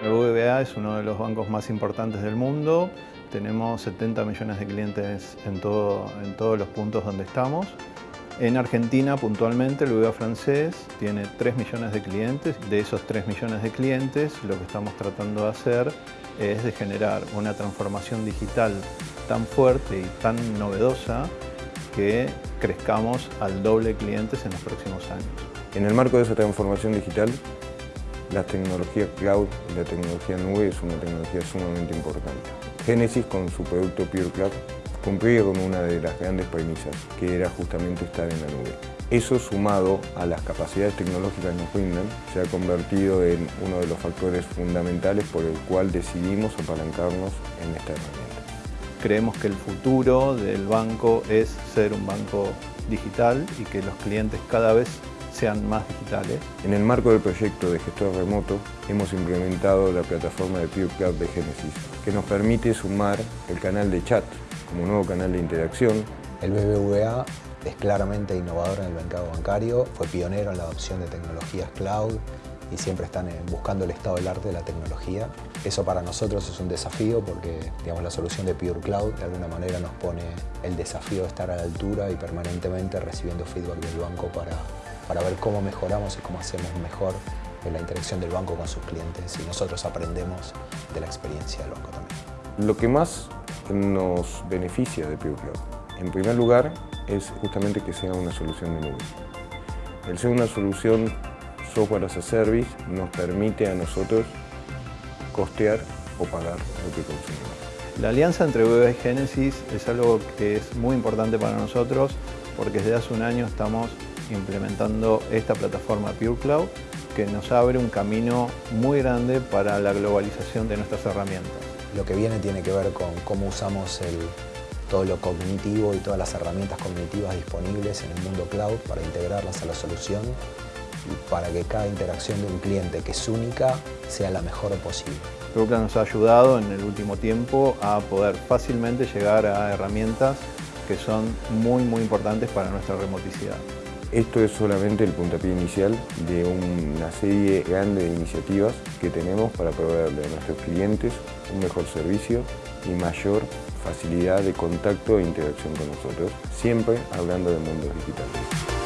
El BBVA es uno de los bancos más importantes del mundo. Tenemos 70 millones de clientes en, todo, en todos los puntos donde estamos. En Argentina, puntualmente, el BBVA francés tiene 3 millones de clientes. De esos 3 millones de clientes, lo que estamos tratando de hacer es de generar una transformación digital tan fuerte y tan novedosa que crezcamos al doble de clientes en los próximos años. En el marco de esa transformación digital, la tecnología cloud la tecnología nube es una tecnología sumamente importante. Genesis, con su producto Pure Cloud, cumplía con una de las grandes premisas, que era justamente estar en la nube. Eso sumado a las capacidades tecnológicas que nos se ha convertido en uno de los factores fundamentales por el cual decidimos apalancarnos en esta herramienta. Creemos que el futuro del banco es ser un banco digital y que los clientes cada vez sean más digitales. En el marco del proyecto de gestor remoto hemos implementado la plataforma de Pure Cloud de Genesis, que nos permite sumar el canal de chat como nuevo canal de interacción. El BBVA es claramente innovador en el mercado bancario, fue pionero en la adopción de tecnologías cloud y siempre están buscando el estado del arte de la tecnología. Eso para nosotros es un desafío porque digamos, la solución de Pure Cloud de alguna manera nos pone el desafío de estar a la altura y permanentemente recibiendo feedback del banco para, para ver cómo mejoramos y cómo hacemos mejor la interacción del banco con sus clientes y nosotros aprendemos de la experiencia del banco también. Lo que más nos beneficia de Cloud, en primer lugar, es justamente que sea una solución de nube. El ser una solución software as a service nos permite a nosotros costear o pagar lo que consumimos. La alianza entre BBVA y Genesis es algo que es muy importante para nosotros porque desde hace un año estamos implementando esta plataforma Pure Cloud que nos abre un camino muy grande para la globalización de nuestras herramientas. Lo que viene tiene que ver con cómo usamos el, todo lo cognitivo y todas las herramientas cognitivas disponibles en el mundo cloud para integrarlas a la solución y para que cada interacción de un cliente que es única sea la mejor posible. Que nos ha ayudado en el último tiempo a poder fácilmente llegar a herramientas que son muy muy importantes para nuestra remoticidad. Esto es solamente el puntapié inicial de una serie grande de iniciativas que tenemos para proveerle a nuestros clientes un mejor servicio y mayor facilidad de contacto e interacción con nosotros, siempre hablando de mundos digitales.